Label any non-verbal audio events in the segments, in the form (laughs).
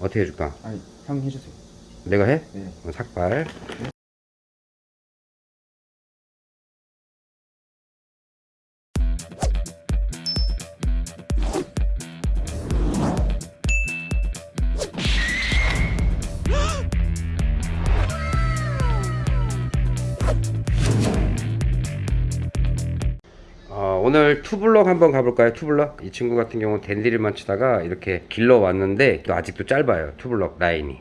어떻게 해줄까? 아니 형 해주세요 내가 해? 네 어, 삭발 어, 오늘 투블럭 한번 가볼까요? 투블럭 이 친구 같은 경우는 댄디를만 치다가 이렇게 길러 왔는데 또 아직도 짧아요 투블럭 라인이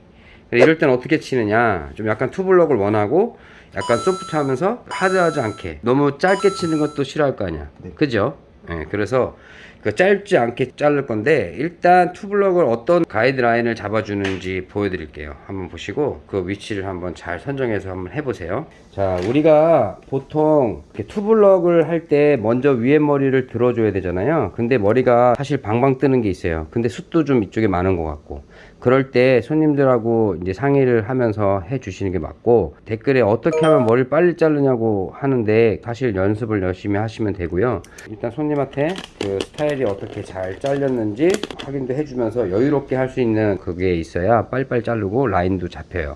이럴 때는 어떻게 치느냐 좀 약간 투블럭을 원하고 약간 소프트 하면서 하드하지 않게 너무 짧게 치는 것도 싫어할 거 아니야 네. 그죠? 예, 그래서 그 짧지 않게 자를 건데 일단 투블럭을 어떤 가이드라인을 잡아주는지 보여드릴게요. 한번 보시고 그 위치를 한번 잘 선정해서 한번 해보세요. 자 우리가 보통 투블럭을 할 때 먼저 위에 머리를 들어줘야 되잖아요. 근데 머리가 사실 방방 뜨는 게 있어요. 근데 숱도 좀 이쪽에 많은 것 같고 그럴 때 손님들하고 이제 상의를 하면서 해 주시는 게 맞고 댓글에 어떻게 하면 머리를 빨리 자르냐고 하는데 사실 연습을 열심히 하시면 되고요. 일단 손님한테 그 스타일이 어떻게 잘 잘렸는지 확인도 해주면서 여유롭게 할 수 있는 그게 있어야 빨리빨리 자르고 라인도 잡혀요.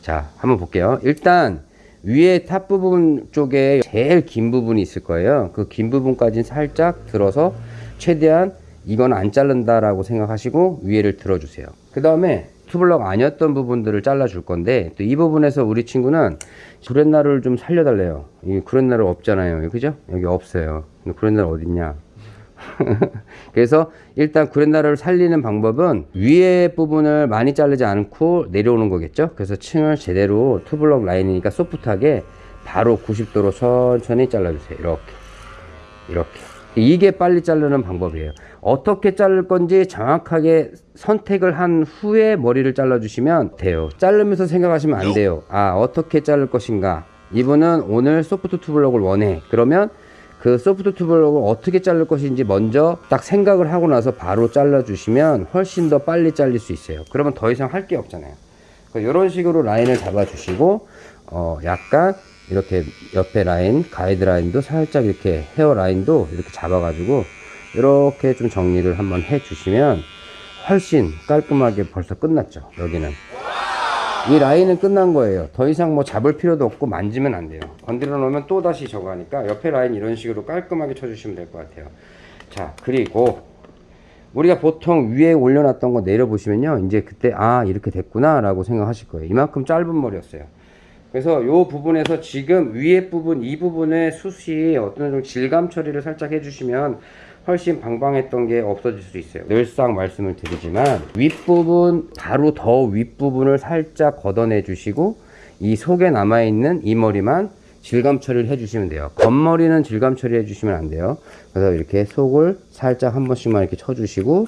자 한번 볼게요. 일단 위에 top 부분 쪽에 제일 긴 부분이 있을 거예요. 그 긴 부분까지 살짝 들어서 최대한 이건 안 자른다 라고 생각하시고 위에를 들어주세요. 그 다음에 투블럭 아니었던 부분들을 잘라 줄 건데 또 이 부분에서 우리 친구는 구렛나루를 좀 살려달래요. 이 구렛나루 없잖아요. 그죠? 여기 없어요. 구렛나루 어딨냐? (laughs) 그래서 일단 구렛나루를 살리는 방법은 위에 부분을 많이 자르지 않고 내려오는 거겠죠? 그래서 층을 제대로 투블럭 라인이니까 소프트하게 바로 90도로 천천히 잘라주세요. 이렇게. 이렇게 이게 빨리 자르는 방법이에요. 어떻게 자를 건지 정확하게 선택을 한 후에 머리를 잘라 주시면 돼요. 자르면서 생각하시면 안 돼요. 아 어떻게 자를 것인가? 이분은 오늘 소프트 투블럭을 원해. 그러면 그 소프트 투블럭을 어떻게 자를 것인지 먼저 딱 생각을 하고 나서 바로 잘라 주시면 훨씬 더 빨리 잘릴 수 있어요. 그러면 더 이상 할 게 없잖아요. 이런 식으로 라인을 잡아 주시고 어 약간 이렇게 옆에 라인 가이드 라인도 살짝 이렇게 헤어 라인도 이렇게 잡아 가지고 이렇게 좀 정리를 한번 해 주시면 훨씬 깔끔하게 벌써 끝났죠 여기는. 이 라인은 끝난 거예요. 더 이상 뭐 잡을 필요도 없고 만지면 안 돼요. 건드려 놓으면 또 다시 저거 하니까 옆에 라인 이런 식으로 깔끔하게 쳐 주시면 될 것 같아요. 자 그리고 우리가 보통 위에 올려놨던 거 내려보시면요 이제 그때 아 이렇게 됐구나 라고 생각하실 거예요. 이만큼 짧은 머리였어요 그래서 이 부분에서 지금 위에 부분 이 부분의 숱이 어떤 좀 질감 처리를 살짝 해주시면 훨씬 방방했던 게 없어질 수 있어요. 늘상 말씀을 드리지만 윗부분 바로 더 윗부분을 살짝 걷어내 주시고 이 속에 남아있는 이 머리만 질감 처리를 해주시면 돼요. 겉머리는 질감 처리 해 주시면 안 돼요. 그래서 이렇게 속을 살짝 한 번씩만 이렇게 쳐주시고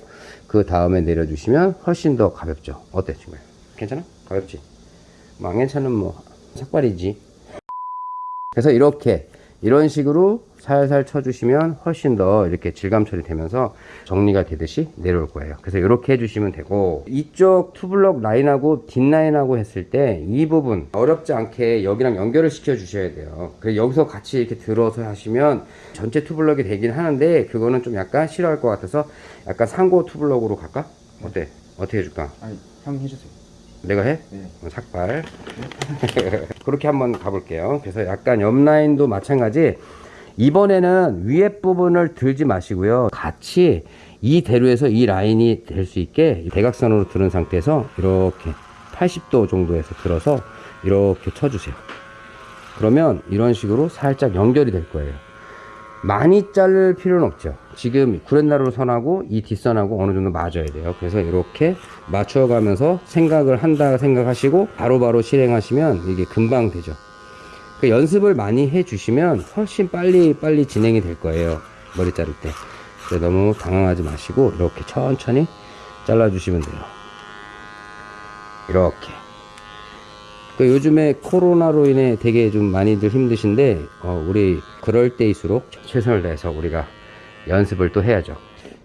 그 다음에 내려주시면 훨씬 더 가볍죠. 어때 지금 괜찮아? 가볍지? 뭐안 괜찮으면 뭐 삭발이지 그래서 이렇게 이런 식으로 살살 쳐주시면 훨씬 더 이렇게 질감 처리되면서 정리가 되듯이 내려올 거예요 그래서 이렇게 해주시면 되고 이쪽 투블럭 라인하고 뒷라인하고 했을 때 이 부분 어렵지 않게 여기랑 연결을 시켜 주셔야 돼요 그래서 여기서 같이 이렇게 들어서 하시면 전체 투블럭이 되긴 하는데 그거는 좀 약간 싫어할 것 같아서 약간 상고 투블럭으로 갈까? 어때? 어떻게 해줄까? 아니 형 해주세요 내가 해? 네. 어, 삭발. (laughs) 그렇게 한번 가볼게요. 그래서 약간 옆 라인도 마찬가지. 이번에는 위에 부분을 들지 마시고요. 같이 이 대로에서 이 라인이 될 수 있게 대각선으로 들은 상태에서 이렇게 80도 정도에서 들어서 이렇게 쳐주세요. 그러면 이런 식으로 살짝 연결이 될 거예요 많이 자를 필요는 없죠. 지금 구렛나루 선하고 이 뒷선하고 어느 정도 맞아야 돼요. 그래서 이렇게 맞춰 가면서 생각을 한다 생각하시고 바로 바로 실행하시면 이게 금방 되죠. 그 연습을 많이 해 주시면 훨씬 빨리 빨리 진행이 될 거예요. 머리 자를 때. 너무 당황하지 마시고 이렇게 천천히 잘라 주시면 돼요. 이렇게 그 요즘에 코로나로 인해 되게 좀 많이들 힘드신데 어, 우리 그럴 때일수록 최선을 다해서 우리가 연습을 또 해야죠.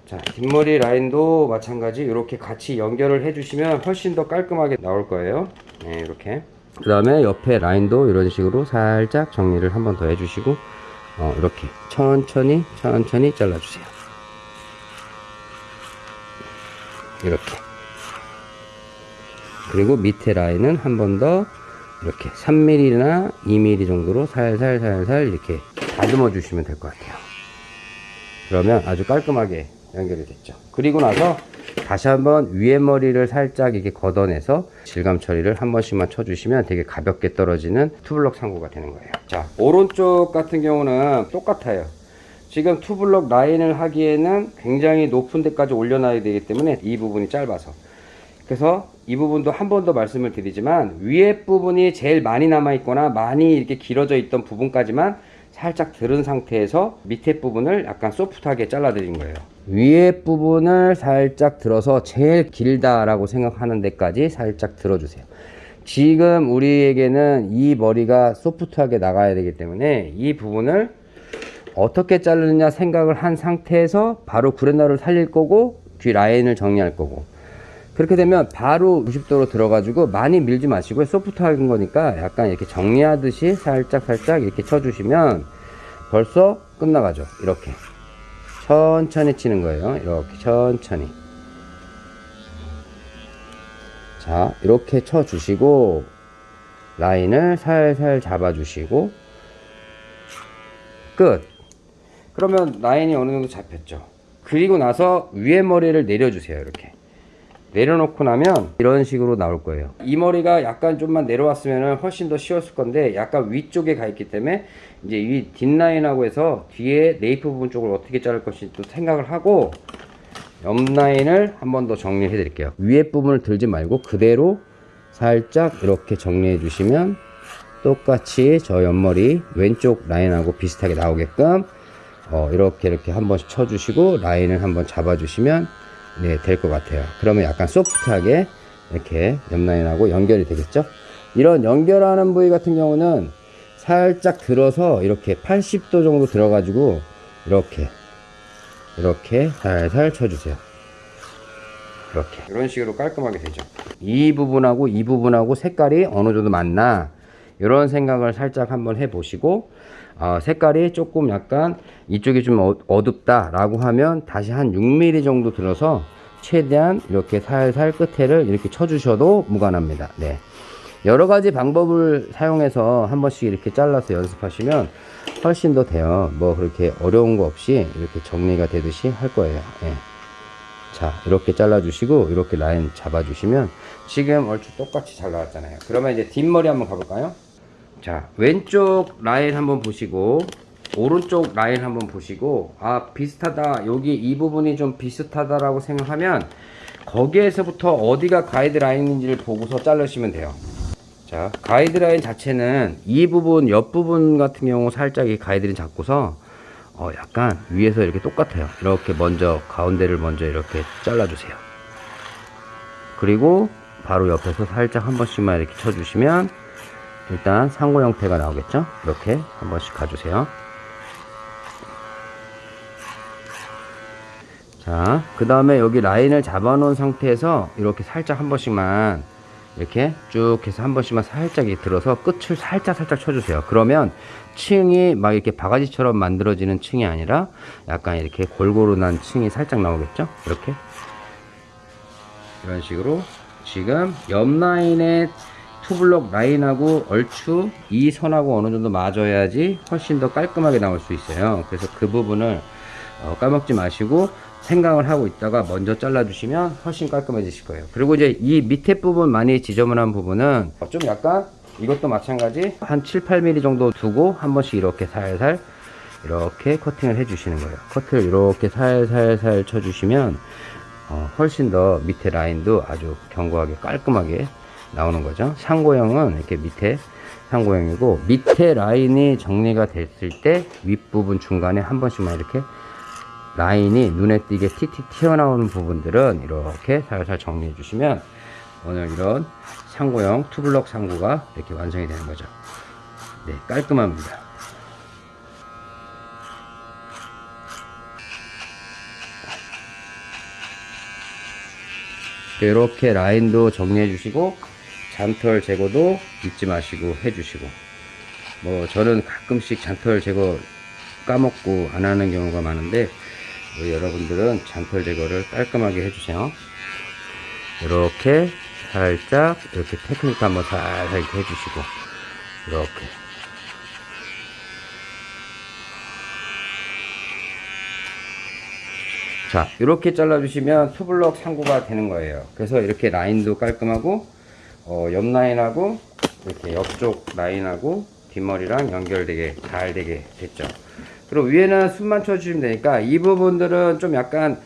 자 뒷머리 라인도 마찬가지 이렇게 같이 연결을 해주시면 훨씬 더 깔끔하게 나올 거예요. 네 이렇게. 그 다음에 옆에 라인도 이런 식으로 살짝 정리를 한 번 더 해주시고 어, 이렇게 천천히 천천히 잘라주세요. 이렇게. 그리고 밑에 라인은 한 번 더 이렇게 3mm나 2mm 정도로 살살 살살 이렇게 다듬어 주시면 될 것 같아요. 그러면 아주 깔끔하게 연결이 됐죠. 그리고 나서 다시 한번 위에 머리를 살짝 이렇게 걷어내서 질감 처리를 한 번씩만 쳐주시면 되게 가볍게 떨어지는 투블럭 상고가 되는 거예요. 자 오른쪽 같은 경우는 똑같아요. 지금 투블럭 라인을 하기에는 굉장히 높은 데까지 올려놔야 되기 때문에 이 부분이 짧아서. 그래서 이 부분도 한 번 더 말씀을 드리지만 위에 부분이 제일 많이 남아 있거나 많이 이렇게 길어져 있던 부분까지만 살짝 들은 상태에서 밑에 부분을 약간 소프트하게 잘라 드린 거예요. 위에 부분을 살짝 들어서 제일 길다라고 생각하는 데까지 살짝 들어주세요. 지금 우리에게는 이 머리가 소프트하게 나가야 되기 때문에 이 부분을 어떻게 자르느냐 생각을 한 상태에서 바로 구레나루를 살릴 거고 뒤 라인을 정리할 거고 그렇게 되면 바로 90도로 들어가지고 많이 밀지 마시고 소프트한 거니까 약간 이렇게 정리하듯이 살짝 살짝 이렇게 쳐주시면 벌써 끝나가죠. 이렇게. 천천히 치는 거예요. 이렇게 천천히. 자 이렇게 쳐 주시고 라인을 살살 잡아 주시고 끝. 그러면 라인이 어느 정도 잡혔죠. 그리고 나서 위에 머리를 내려주세요. 이렇게 내려놓고 나면 이런 식으로 나올 거예요. 이 머리가 약간 좀만 내려왔으면 훨씬 더 쉬웠을 건데 약간 위쪽에 가 있기 때문에 이제 이 뒷라인하고 해서 뒤에 네이프 부분 쪽을 어떻게 자를 것인지 또 생각을 하고 옆 라인을 한 번 더 정리해 드릴게요. 위에 부분을 들지 말고 그대로 살짝 이렇게 정리해 주시면 똑같이 저 옆머리 왼쪽 라인하고 비슷하게 나오게끔 어, 이렇게 이렇게 한 번씩 쳐주시고 라인을 한번 잡아주시면 네, 될 것 같아요. 그러면 약간 소프트하게 이렇게 옆라인하고 연결이 되겠죠? 이런 연결하는 부위 같은 경우는 살짝 들어서 이렇게 80도 정도 들어가지고 이렇게 이렇게 살살 쳐주세요. 이렇게 이런 식으로 깔끔하게 되죠. 이 부분하고 이 부분하고 색깔이 어느 정도 맞나 이런 생각을 살짝 한번 해보시고 어, 색깔이 조금 약간 이쪽이 좀 어, 어둡다 라고 하면 다시 한 6mm 정도 들어서 최대한 이렇게 살살 끝에를 이렇게 쳐주셔도 무관합니다. 네. 여러 가지 방법을 사용해서 한 번씩 이렇게 잘라서 연습하시면 훨씬 더 돼요. 뭐 그렇게 어려운 거 없이 이렇게 정리가 되듯이 할 거예요. 예. 자 이렇게 잘라 주시고 이렇게 라인 잡아 주시면 지금 얼추 똑같이 잘 나왔잖아요. 그러면 이제 뒷머리 한번 가볼까요 자 왼쪽 라인 한번 보시고 오른쪽 라인 한번 보시고 아 비슷하다. 여기 이 부분이 좀 비슷하다 라고 생각하면 거기에서부터 어디가 가이드라인인지를 보고서 자르시면 돼요. 자 가이드라인 자체는 이 부분 옆부분 같은 경우 살짝 이 가이드라인 잡고서 어 약간 위에서 이렇게 똑같아요. 이렇게 먼저 가운데를 먼저 이렇게 잘라 주세요. 그리고 바로 옆에서 살짝 한 번씩만 이렇게 쳐주시면 일단 상고 형태가 나오겠죠? 이렇게 한 번씩 가주세요. 자그 다음에 여기 라인을 잡아 놓은 상태에서 이렇게 살짝 한 번씩만 이렇게 쭉 해서 한 번씩만 살짝 들어서 끝을 살짝 살짝 쳐주세요. 그러면 층이 막 이렇게 바가지처럼 만들어지는 층이 아니라 약간 이렇게 골고루 난 층이 살짝 나오겠죠? 이렇게. 이런 식으로 지금 옆 라인에 투블럭 라인하고 얼추 이 선하고 어느 정도 맞아야지 훨씬 더 깔끔하게 나올 수 있어요. 그래서 그 부분을 어, 까먹지 마시고 생각을 하고 있다가 먼저 잘라 주시면 훨씬 깔끔해지실 거예요. 그리고 이제 이 밑에 부분 많이 지저분한 부분은 좀 약간 이것도 마찬가지 한 7, 8mm 정도 두고 한 번씩 이렇게 살살 이렇게 커팅을 해 주시는 거예요. 커트를 이렇게 살살살 쳐 주시면 어, 훨씬 더 밑에 라인도 아주 견고하게 깔끔하게 나오는 거죠. 상고형은 이렇게 밑에 상고형이고 밑에 라인이 정리가 됐을 때 윗부분 중간에 한 번씩만 이렇게 라인이 눈에 띄게 틱틱 튀어나오는 부분들은 이렇게 살살 정리해 주시면 오늘 이런 상고형 투블럭 상고가 이렇게 완성이 되는 거죠. 네 깔끔합니다. 이렇게 라인도 정리해 주시고 잔털 제거도 잊지 마시고 해 주시고. 뭐 저는 가끔씩 잔털 제거 까먹고 안 하는 경우가 많은데 뭐 여러분들은 잔털 제거를 깔끔하게 해주세요. 이렇게 살짝 이렇게 테크니크 한번 살살 이렇게 해주시고 이렇게. 자 이렇게 잘라주시면 투블럭 상고가 되는 거예요. 그래서 이렇게 라인도 깔끔하고 어, 옆 라인하고 이렇게 옆쪽 라인하고 뒷머리랑 연결되게 잘 되게 됐죠. 그리고 위에는 숨만 쳐주시면 되니까 이 부분들은 좀 약간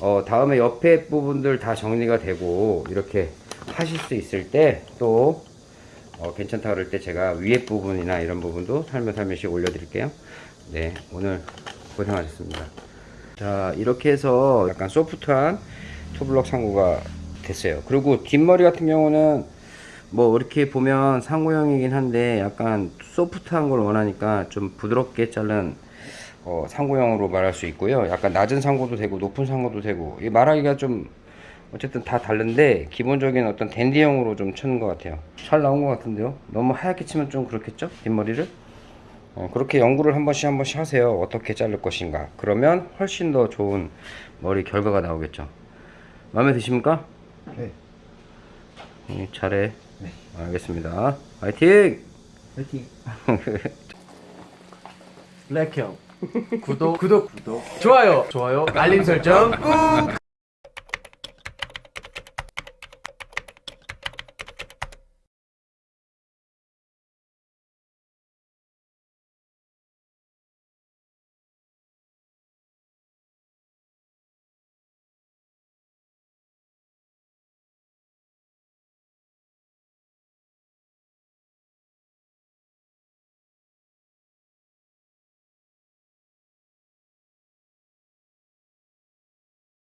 어, 다음에 옆에 부분들 다 정리가 되고 이렇게 하실 수 있을 때또 어, 괜찮다 그럴 때 제가 위에 부분이나 이런 부분도 살며살며시 올려드릴게요. 네 오늘 고생하셨습니다. 자 이렇게 해서 약간 소프트한 투블럭 상구가 됐어요. 그리고 뒷머리 같은 경우는 뭐 이렇게 보면 상구형이긴 한데 약간 소프트한 걸 원하니까 좀 부드럽게 자른 어, 상구형으로 말할 수 있고요 약간 낮은 상구도 되고 높은 상구도 되고 이 말하기가 좀 어쨌든 다 다른데 기본적인 어떤 댄디형으로 좀 치는 것 같아요 잘 나온 것 같은데요 너무 하얗게 치면 좀 그렇겠죠 뒷머리를 어, 그렇게 연구를 한 번씩 한 번씩 하세요. 어떻게 자를 것인가. 그러면 훨씬 더 좋은 머리 결과가 나오겠죠. 마음에 드십니까? 네. 음, 잘해. 알겠습니다. 화이팅! 화이팅. (laughs) 블랙형. 구독. 구독. 구독. 좋아요. 좋아요. 알림 설정 꾹